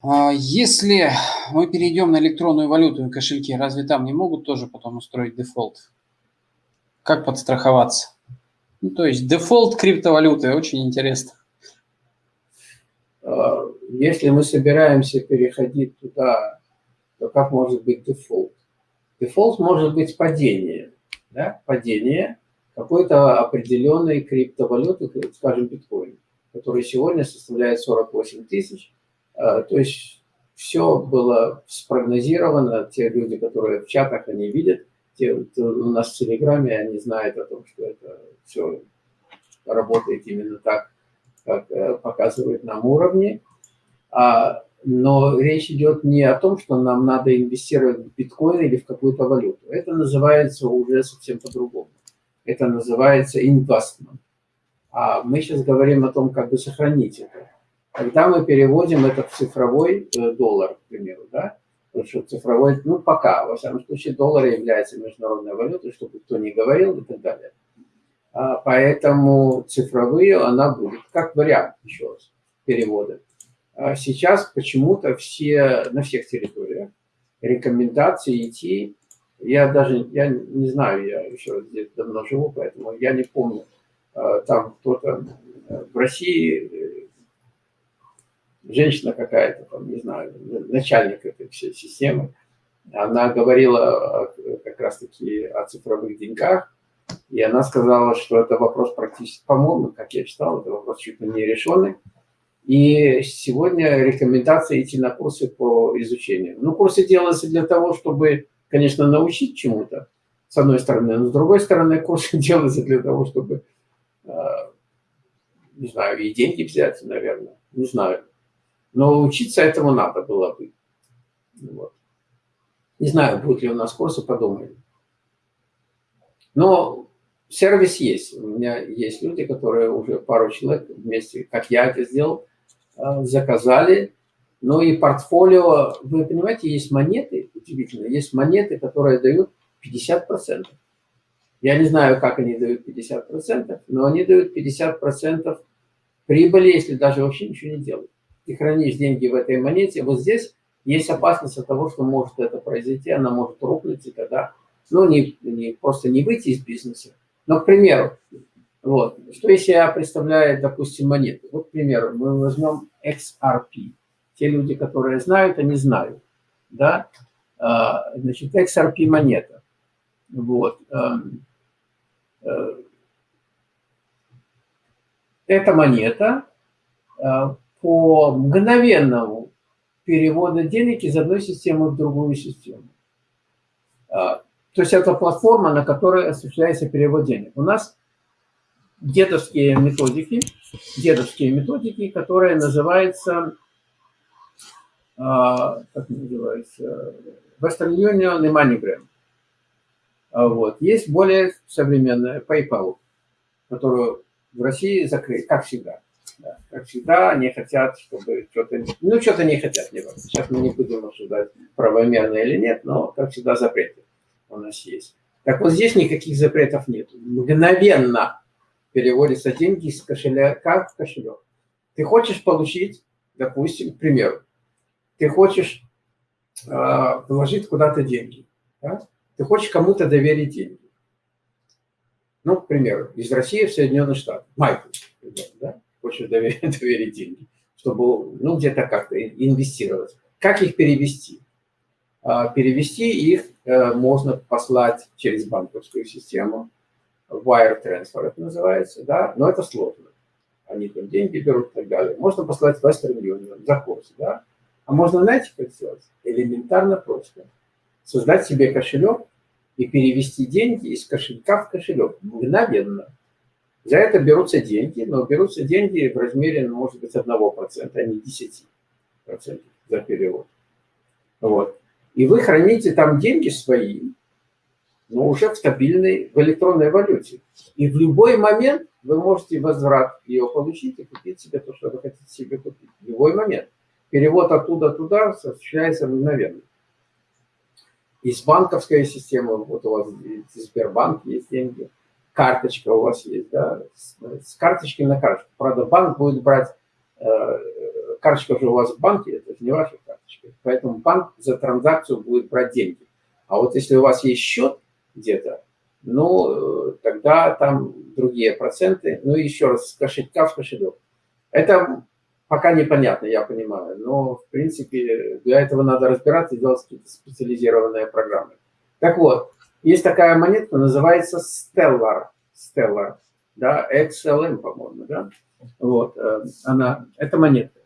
А если мы перейдем на электронную валюту и кошельки, разве там не могут тоже потом устроить дефолт? Как подстраховаться? Ну, то есть дефолт криптовалюты, очень интересно. А, если мы собираемся переходить туда, то как может быть дефолт? Дефолт может быть падение. Да? Падение какой-то определенной криптовалюты, скажем, биткоин, который сегодня составляет 48 тысяч, то есть все было спрогнозировано, те люди, которые в чатах, они видят, те, у нас в Телеграме, они знают о том, что это все работает именно так, как э, показывает нам уровни. А, но речь идет не о том, что нам надо инвестировать в биткоин или в какую-то валюту. Это называется уже совсем по-другому. Это называется инвестмент. А мы сейчас говорим о том, как бы сохранить это. Когда мы переводим это в цифровой э, доллар, к примеру, да, потому что цифровой, ну, пока, во всяком случае, доллар является международной валютой, чтобы кто не говорил и так далее. А, поэтому цифровые она будет, как вариант, еще раз, перевода. А сейчас почему-то все, на всех территориях рекомендации идти, я даже, я не знаю, я еще раз здесь давно живу, поэтому я не помню, а, там кто-то э, в России женщина какая-то, не знаю, начальник этой всей системы, она говорила как раз-таки о цифровых деньгах, и она сказала, что это вопрос практически, по-моему, как я читал, это вопрос чуть ли не решенный. И сегодня рекомендация идти на курсы по изучению. Ну, курсы делаются для того, чтобы, конечно, научить чему-то, с одной стороны, но с другой стороны, курсы делаются для того, чтобы, э, не знаю, и деньги взять, наверное, не знаю. Но учиться этому надо было бы. Вот. Не знаю, будет ли у нас курсы, подумаем. Но сервис есть. У меня есть люди, которые уже пару человек вместе, как я это сделал, э, заказали. Ну и портфолио, вы понимаете, есть монеты, удивительно, есть монеты, которые дают 50%. Я не знаю, как они дают 50%, но они дают 50% прибыли, если даже вообще ничего не делают ты хранишь деньги в этой монете, вот здесь есть опасность от того, что может это произойти, она может рухнуть, и тогда, ну, не, не, просто не выйти из бизнеса. Но, к примеру, вот, что если я представляю, допустим, монету? Вот, к примеру, мы возьмем XRP. Те люди, которые знают, они знают, да? А, значит, XRP монета. Вот. Эм, э, эта монета э, по мгновенному переводу денег из одной системы в другую систему. А, то есть это платформа, на которой осуществляется перевод денег. У нас дедовские методики, дедовские методики, которые называются, а, как называется, Western Union и MoneyGram. А, вот. Есть более современная PayPal, которую в России закрыли, как всегда. Как всегда, они хотят, чтобы что-то... Ну, что-то не хотят, не. Сейчас мы не будем обсуждать, правомерно или нет, но, как всегда, запреты у нас есть. Так вот здесь никаких запретов нет. Мгновенно переводятся деньги из кошелька в кошелек. Ты хочешь получить, допустим, к примеру, ты хочешь э, положить куда-то деньги. Да? Ты хочешь кому-то доверить деньги. Ну, к примеру, из России в Соединенные Штаты. Майкл, да? Хочешь доверить, доверить деньги, чтобы ну, где-то как-то инвестировать. Как их перевести? А, перевести их э, можно послать через банковскую систему, wire transfer это называется, да, но это сложно. Они там деньги берут и так далее. Можно послать Western Union за курс, да. А можно, знаете, как сделать? Элементарно просто. Создать себе кошелек и перевести деньги из кошелька в кошелек мгновенно. За это берутся деньги, но берутся деньги в размере, ну, может быть, 1%, а не 10% за перевод. Вот. И вы храните там деньги свои, но уже в стабильной, в электронной валюте. И в любой момент вы можете возврат ее получить и купить себе то, что вы хотите себе купить. В любой момент. Перевод оттуда туда осуществляется мгновенно. Из банковской системы, вот у вас Сбербанк есть деньги, карточка у вас есть, да, с, с карточки на карточку. Правда, банк будет брать э, карточка уже у вас в банке, это же не ваша карточка. Поэтому банк за транзакцию будет брать деньги. А вот если у вас есть счет где-то, ну, тогда там другие проценты. Ну, еще раз, с кошелька в кошелек. Это пока непонятно, я понимаю. Но, в принципе, для этого надо разбираться и делать какие-то специализированные программы. Так вот, есть такая монетка, называется Stellar. Stellar, да, XLM, по-моему, да. Вот, э, она, это монетка.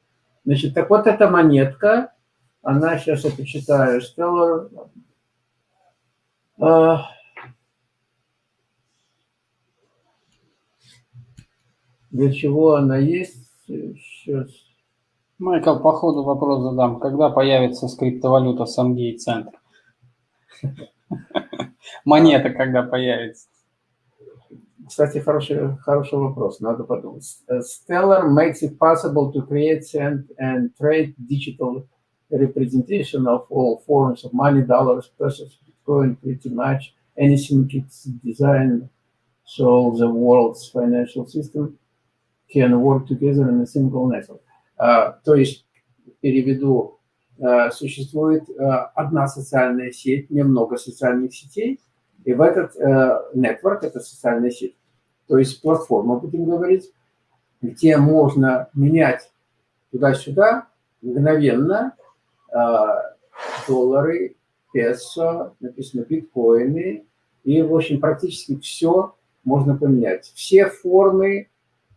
Значит, так вот эта монетка, она, сейчас я почитаю, Stellar, э, для чего она есть, сейчас. Майкл, по ходу вопрос задам. Когда появится скриптовалюта Сангей Центр? Монета когда появится? Кстати, хороший, хороший вопрос, надо подумать. Stellar makes it possible to create and, and trade digital representation of all forms of money, dollars, pesos, Bitcoin, pretty much anything it's designed so the world's financial system can work together in a single network. Uh, то есть, переведу, uh, существует uh, одна социальная сеть, немного социальных сетей, и в этот network, это социальная сеть, то есть платформа, будем говорить, где можно менять туда-сюда мгновенно доллары, песо, написано биткоины, и, в общем, практически все можно поменять. Все формы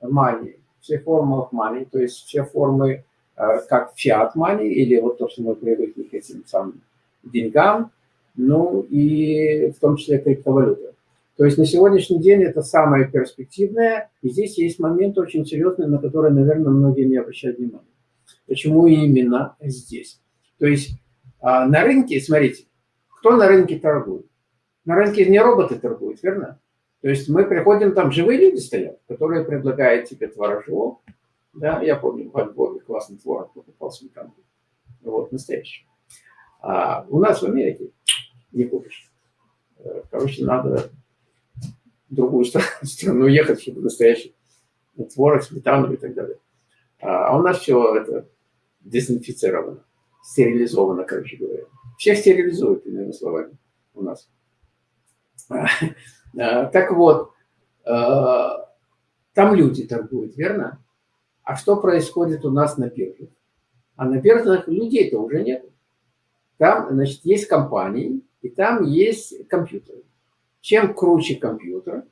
money, все формы of money, то есть все формы, э, как fiat money, или вот то, что мы привыкли к этим самым деньгам, ну и в том числе криптовалюта. То есть на сегодняшний день это самое перспективное, и здесь есть момент очень серьезный, на который, наверное, многие не обращают внимания. Почему именно здесь? То есть а, на рынке, смотрите, кто на рынке торгует? На рынке не роботы торгуют, верно? То есть мы приходим, там живые люди стоят, которые предлагают тебе творожок. Да, я помню, в Альбоме классный творог покупал сметану. Вот, настоящий. А у нас в Америке не купишь. Э, короче, надо в другую страну ехать, чтобы настоящий творог, сметану и так далее. А у нас все это дезинфицировано, стерилизовано, короче говоря. Всех стерилизуют, иными словами, у нас. Э, так вот, э, там люди торгуют, верно? А что происходит у нас на бирже? А на биржах людей-то уже нет. Там, значит, есть компании, и там есть компьютеры. Чем круче компьютер,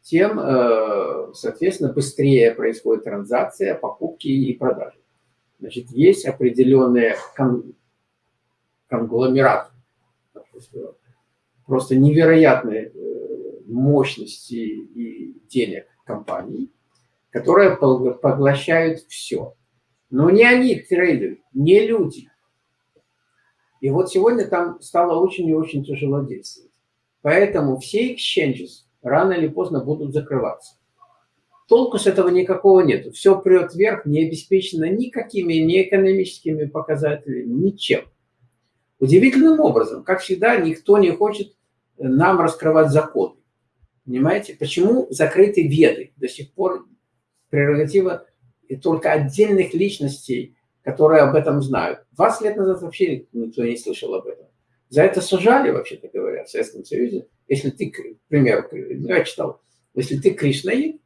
тем, э, соответственно, быстрее происходит транзакция, покупки и продажи. Значит, есть определенные кон конгломераты, просто невероятные мощности и денег компаний, которые поглощают все. Но не они трейдеры, не люди. И вот сегодня там стало очень и очень тяжело действовать. Поэтому все exchanges рано или поздно будут закрываться. Толку с этого никакого нету. Все прет вверх, не обеспечено никакими ни экономическими показателями, ничем. Удивительным образом, как всегда, никто не хочет нам раскрывать законы. Понимаете? Почему закрыты веды? До сих пор прерогатива и только отдельных личностей, которые об этом знают. 20 лет назад вообще никто не слышал об этом. За это сажали, вообще-то говоря, в Советском Союзе. Если ты, к примеру, я читал, если ты кришнаит,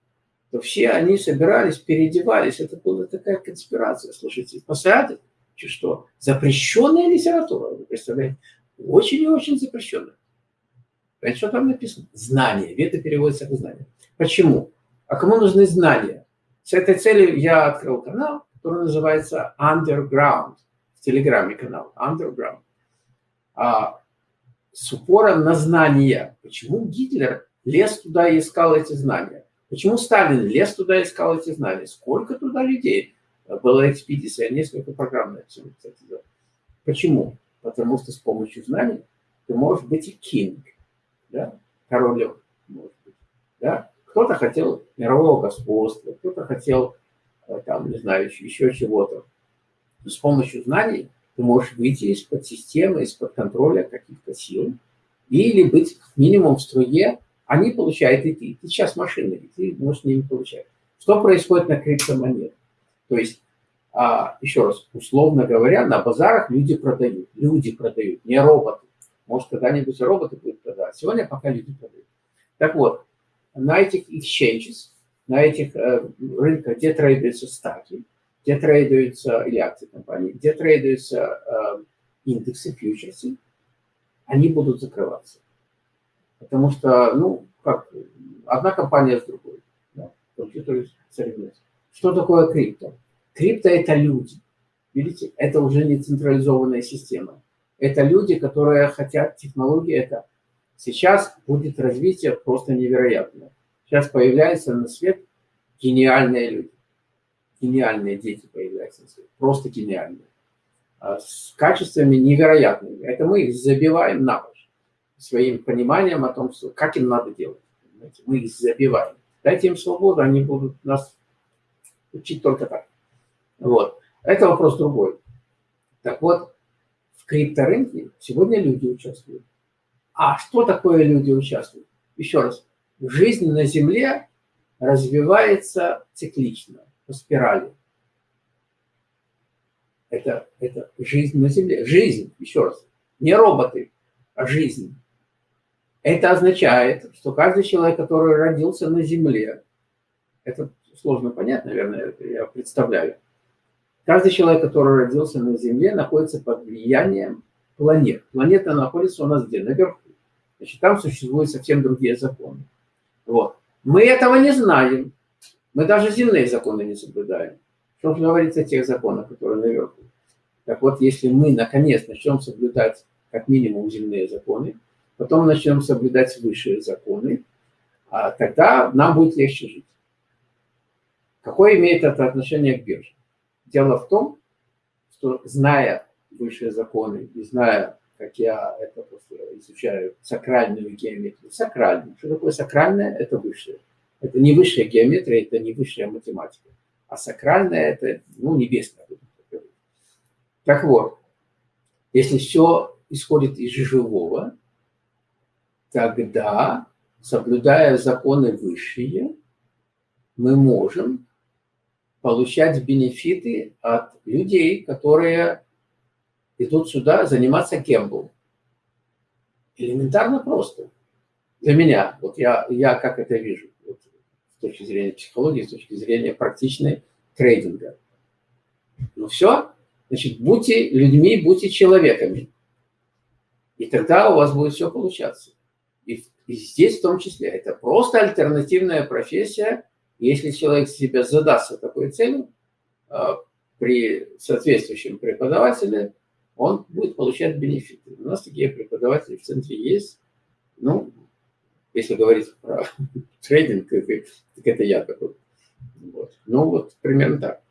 то все они собирались, переодевались. Это была такая конспирация. Слушайте, посадят, что? Запрещенная литература, вы представляете? Очень и очень запрещенная. Это что там написано? Знания. Вета переводится как знание. Почему? А кому нужны знания? С этой целью я открыл канал, который называется Underground. В Телеграме канал Underground. А, с упором на знания. Почему Гитлер лез туда и искал эти знания? Почему Сталин лез туда и искал эти знания? Сколько туда людей? Была экспедиция, несколько программ на этом, кстати. Почему? Потому что с помощью знаний ты можешь быть и кинг да, королем, может быть, да. Кто-то хотел мирового господства, кто-то хотел, э, там, не знаю, еще, чего-то. С помощью знаний ты можешь выйти из-под системы, из-под контроля каких-то сил, или быть минимум в струе, они получают и ты. Ты сейчас машина, и ты можешь ними получать. Что происходит на криптомонетах? То есть, А, еще раз, условно говоря, на базарах люди продают. Люди продают, не роботы. Может, когда-нибудь роботы будут продавать. Сегодня пока люди продают. Так вот, на этих exchanges, на этих э, рынках, где трейдуются стаки, где трейдуются, или акции компании, где трейдуются э, индексы, фьючерсы, они будут закрываться. Потому что, ну, как, одна компания с другой. Да, компьютеры соревнуются. Что такое крипто? Крипто – это люди. Видите, это уже не централизованная система. Это люди, которые хотят технологии. Это сейчас будет развитие просто невероятное. Сейчас появляются на свет гениальные люди. Гениальные дети появляются на свет. Просто гениальные. А с качествами невероятными. Это мы их забиваем на ночь. Своим пониманием о том, что, как им надо делать. Мы их забиваем. Дайте им свободу, они будут нас учить только так. Вот. Это вопрос другой. Так вот, в крипторынке сегодня люди участвуют. А что такое люди участвуют? Еще раз. Жизнь на Земле развивается циклично, по спирали. Это, это жизнь на Земле. Жизнь, еще раз. Не роботы, а жизнь. Это означает, что каждый человек, который родился на Земле, это сложно понять, наверное, я представляю, Каждый человек, который родился на Земле, находится под влиянием планет. Планета находится у нас где? Наверху. Значит, там существуют совсем другие законы. Вот. Мы этого не знаем. Мы даже земные законы не соблюдаем. Что же говорится о тех законах, которые наверху? Так вот, если мы, наконец, начнем соблюдать как минимум земные законы, потом начнем соблюдать высшие законы, а тогда нам будет легче жить. Какое имеет это отношение к бирже? Дело в том, что зная высшие законы и зная, как я это просто изучаю, сакральную геометрию, сакральную. Что такое сакральное? Это высшее. Это не высшая геометрия, это не высшая математика. А сакральное – это, ну, небесное. Так вот, если все исходит из живого, тогда, соблюдая законы высшие, мы можем получать бенефиты от людей, которые идут сюда заниматься гембл. Элементарно просто. Для меня, вот я, я как это вижу, вот, с точки зрения психологии, с точки зрения практичной трейдинга. Ну все, значит, будьте людьми, будьте человеками. И тогда у вас будет все получаться. И, и здесь в том числе. Это просто альтернативная профессия, если человек себя задастся такой целью, а, при соответствующем преподавателе он будет получать бенефиты. У нас такие преподаватели в центре есть. Ну, если говорить про трейдинг, так это я такой. Вот. Ну, вот примерно так.